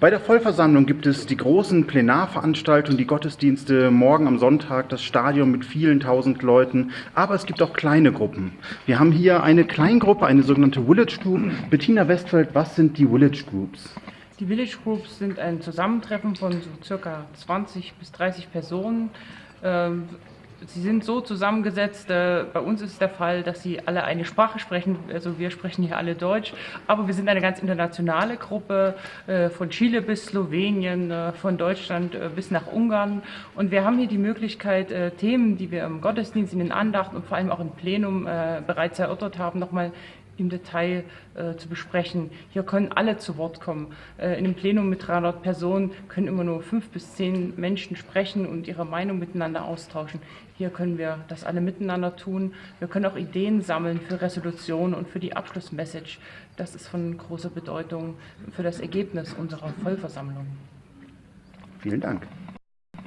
Bei der Vollversammlung gibt es die großen Plenarveranstaltungen, die Gottesdienste, morgen am Sonntag das Stadion mit vielen tausend Leuten, aber es gibt auch kleine Gruppen. Wir haben hier eine Kleingruppe, eine sogenannte Village Group. Bettina Westfeld, was sind die Village Groups? Die Village Groups sind ein Zusammentreffen von so circa 20 bis 30 Personen. Ähm, sie sind so zusammengesetzt, äh, bei uns ist der Fall, dass sie alle eine Sprache sprechen, also wir sprechen hier alle Deutsch, aber wir sind eine ganz internationale Gruppe, äh, von Chile bis Slowenien, äh, von Deutschland bis nach Ungarn und wir haben hier die Möglichkeit, Themen, die wir im Gottesdienst, in den Andachten und vor allem auch im Plenum bereits erörtert haben, nochmal im Detail äh, zu besprechen. Hier können alle zu Wort kommen. Äh, in einem Plenum mit 300 Personen können immer nur fünf bis zehn Menschen sprechen und ihre Meinung miteinander austauschen. Hier können wir das alle miteinander tun. Wir können auch Ideen sammeln für Resolutionen und für die Abschlussmessage. Das ist von großer Bedeutung für das Ergebnis unserer Vollversammlung. Vielen Dank.